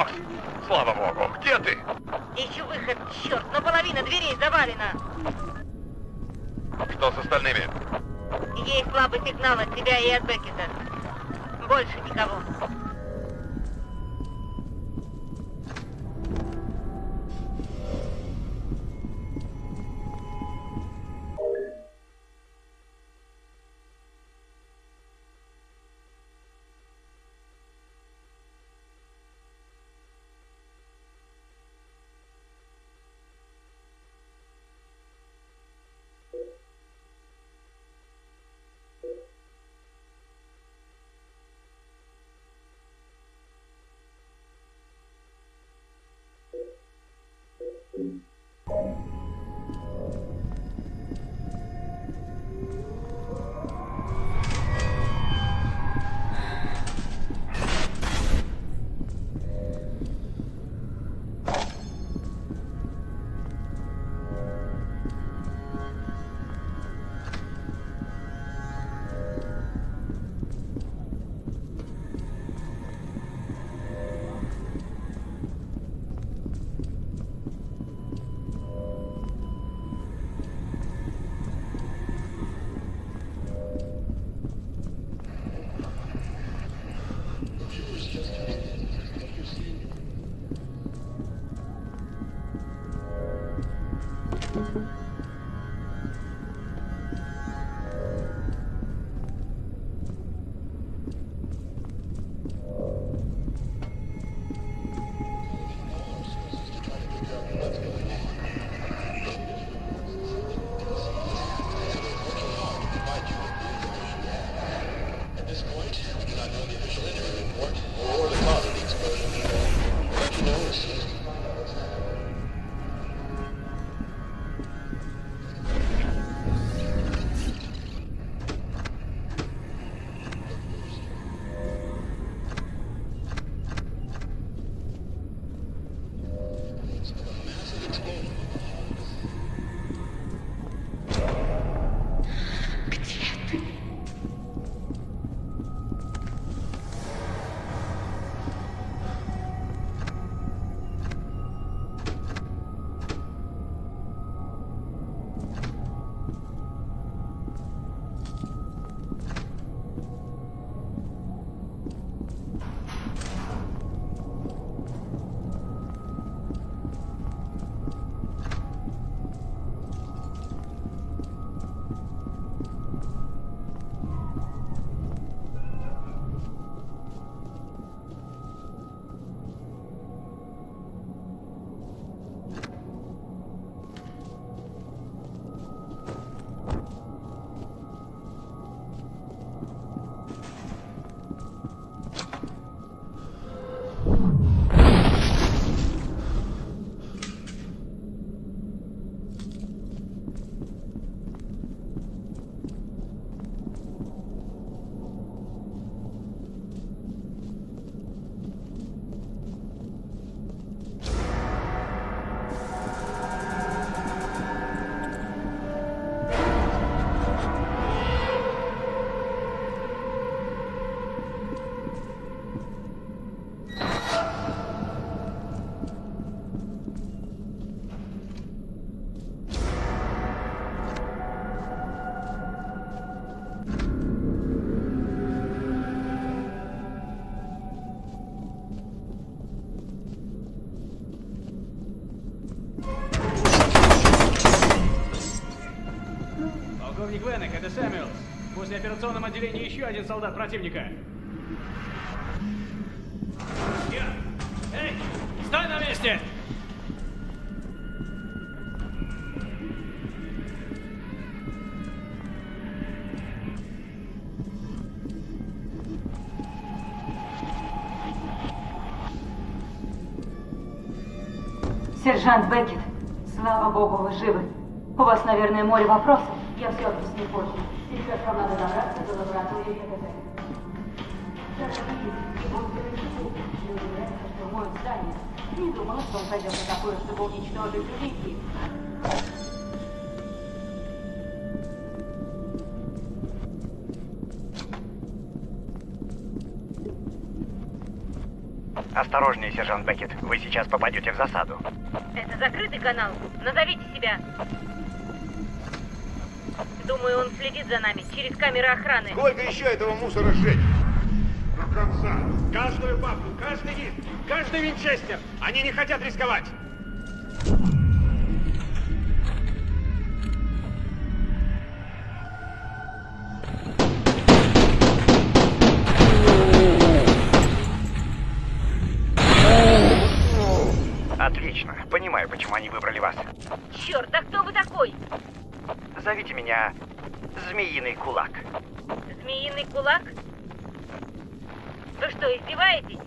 Нокс! Слава богу, где ты? Ищу выход, черт, но половина дверей завалена. Что с остальными? Есть слабый сигнал от тебя и от Беккета. Больше никого. Полковник Венек, это Сэмюэлс. После операционном отделении еще один солдат противника. Я! Эй! Стой на месте! Сержант Беккет, слава богу, вы живы. У вас, наверное, море вопросов. Я все объясню позже. Сейчас вам надо добраться до лаборатории ГТТ. Даже видите, и будете рычагу. Не удивляйтесь, что моют здание. Не думала, что он пойдет на такое, чтобы уничтожить улики. Осторожнее, сержант Беккет. Вы сейчас попадете в засаду. Это закрытый канал. Назовите себя. Думаю, он следит за нами через камеры охраны. Сколько еще этого мусора сжечь? До конца. Каждую бабку, каждый диск, каждый винчестер. Они не хотят рисковать. Змеиный Кулак. Змеиный кулак? Вы что, издеваетесь?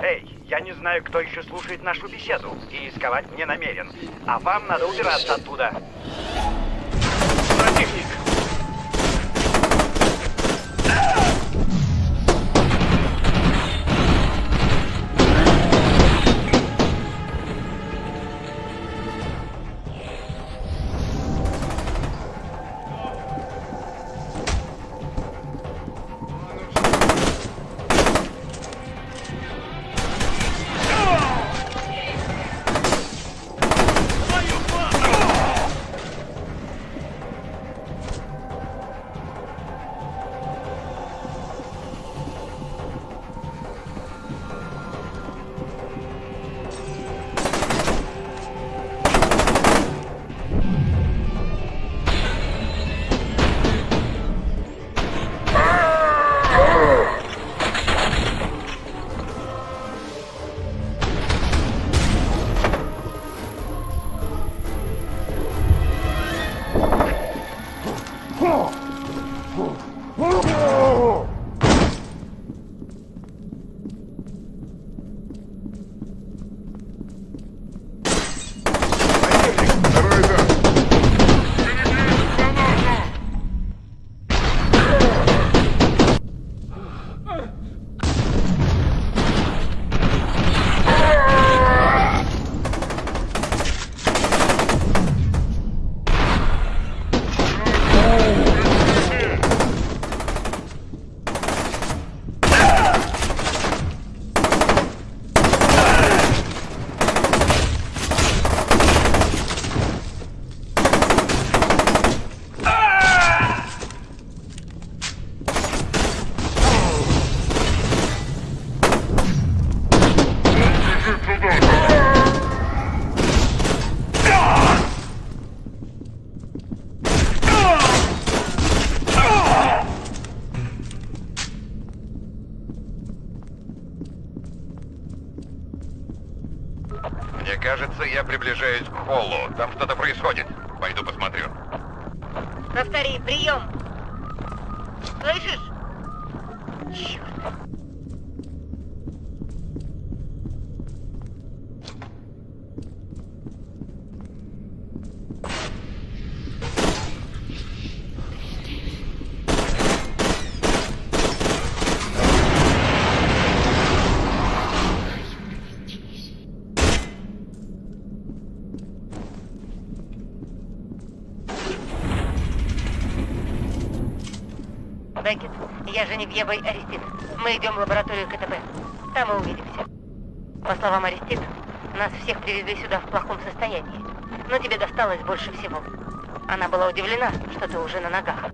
Эй, я не знаю, кто еще слушает нашу беседу и рисковать не намерен. А вам надо убираться оттуда. Противник. Повтори, прием. Слышишь? Черт. Беккет, я Женевьева и Арестит. Мы идем в лабораторию КТБ. Там мы увидимся. По словам Арестит, нас всех привезли сюда в плохом состоянии. Но тебе досталось больше всего. Она была удивлена, что ты уже на ногах.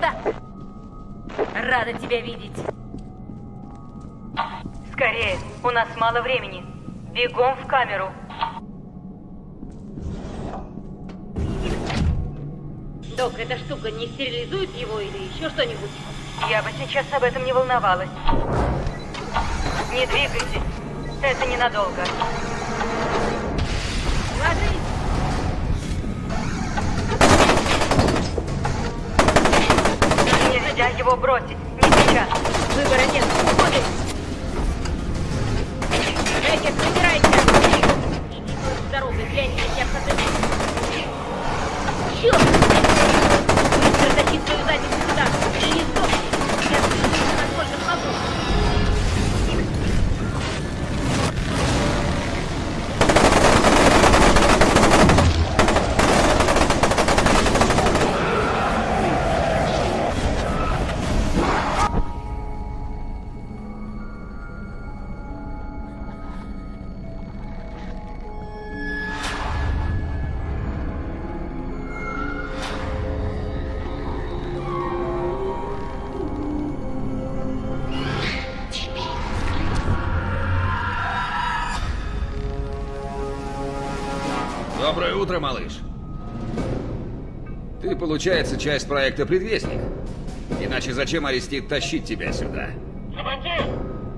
Сюда! Рада тебя видеть. Скорее, у нас мало времени. Бегом в камеру. Док, эта штука не стерилизует его или еще что-нибудь? Я бы сейчас об этом не волновалась. Не двигайтесь. Это ненадолго. Его бросить. Не сейчас. Выбора нет. Уходи! Утро, малыш. Ты, получается, часть проекта «Предвестник». Иначе зачем Арестит тащить тебя сюда? Командир!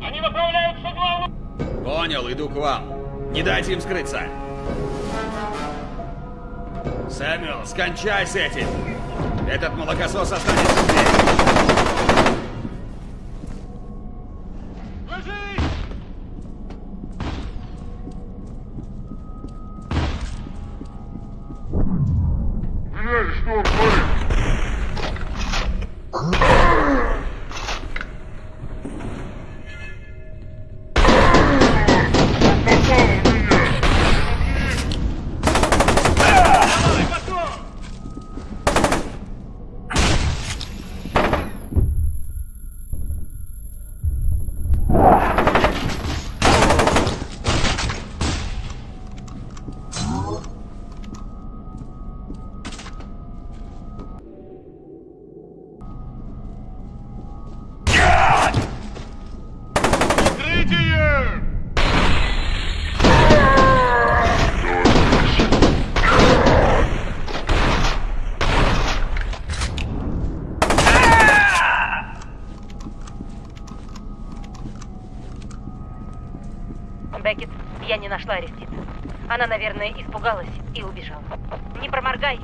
Они направляются к главному... Понял, иду к вам. Не дайте им скрыться. Сэмюэл, скончай с этим. Этот молокосос останется здесь. Она, наверное, испугалась и убежала. Не проморгай.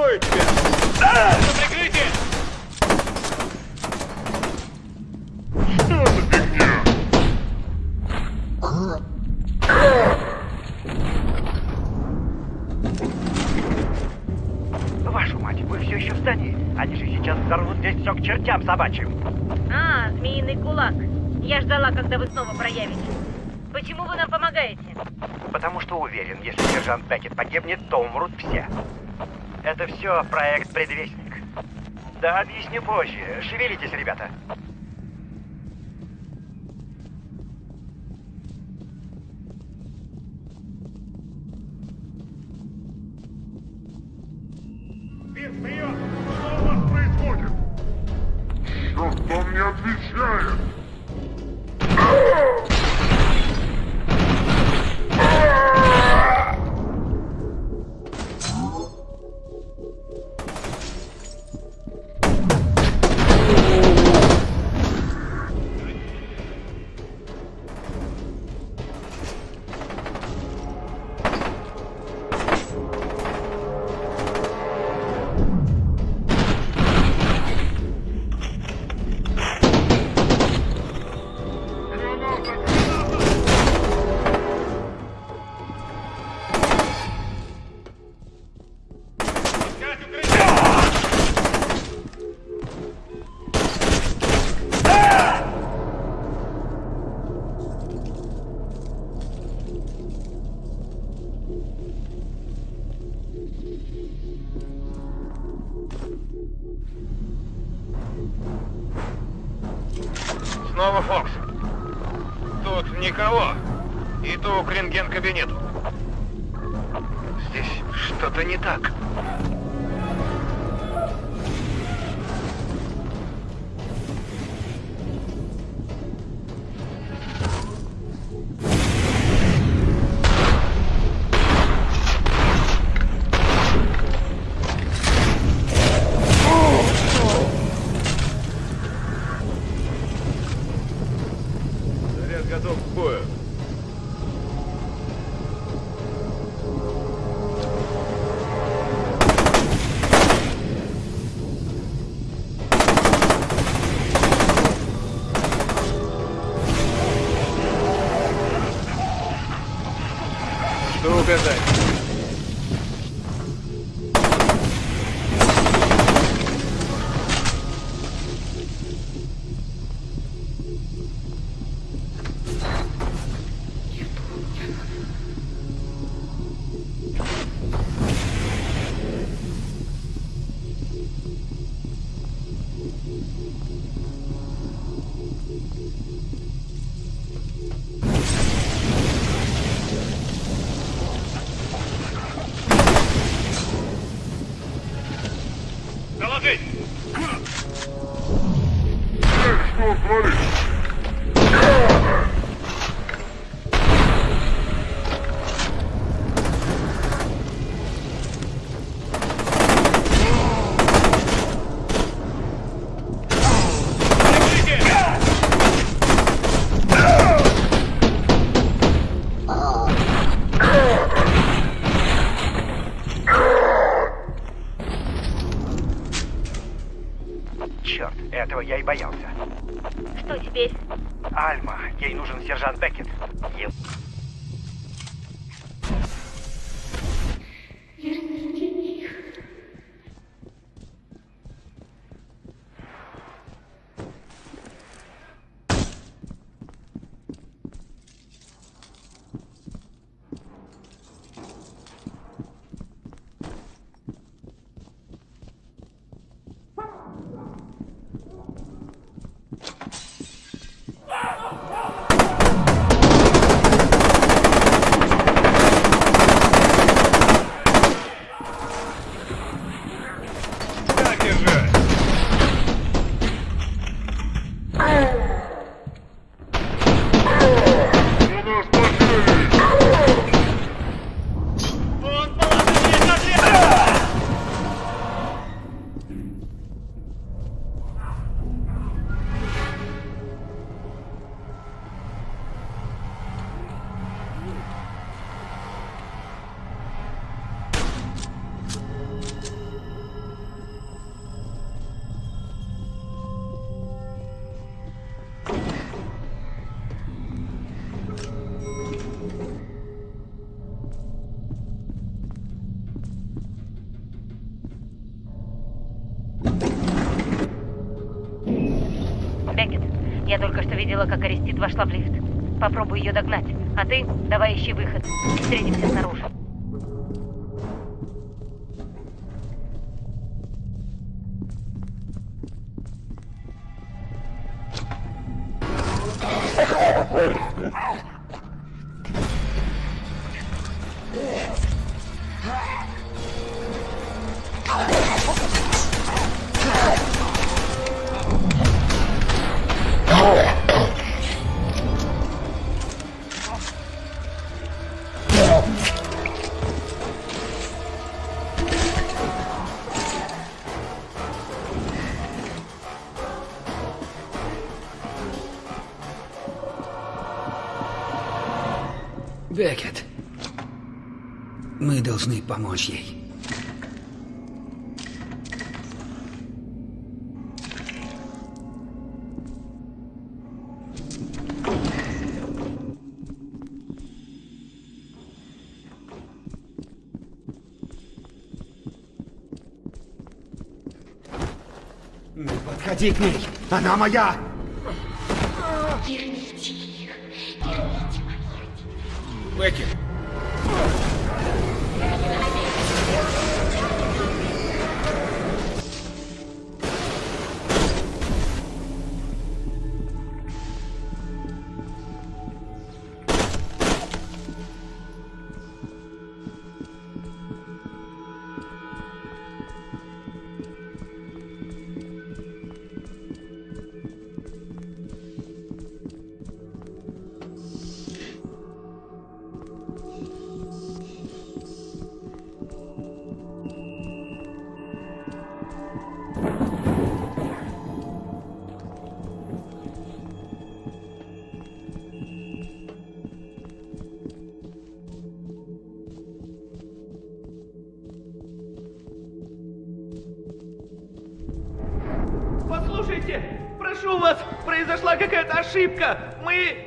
Прикрою тебя! Это прикрытие! Вашу мать, вы все еще в здании? Они же сейчас взорвут здесь все к чертям собачьим. А, змеиный кулак. Я ждала, когда вы снова проявитесь. Почему вы нам помогаете? Потому что уверен, если сержант Беккет погибнет, то умрут все. Это все проект «Предвестник». Да, объясню позже. Шевелитесь, ребята. Вин, вперед! Что у вас происходит? Черт, он не отвечает! К рентген-кабинету. Здесь что-то не так. Что творится? Видела, как Арестит вошла в лифт. Попробуй ее догнать. А ты давай ищи выход. Встретимся снаружи. Помочь ей. Не подходи к ней! Она моя! Бекет. Послушайте, прошу вас, произошла какая-то ошибка. Мы...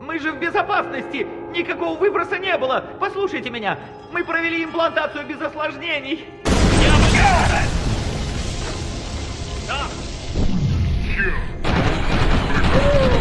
Мы же в безопасности. Никакого выброса не было. Послушайте меня. Мы провели имплантацию без осложнений. Ложить обстановку.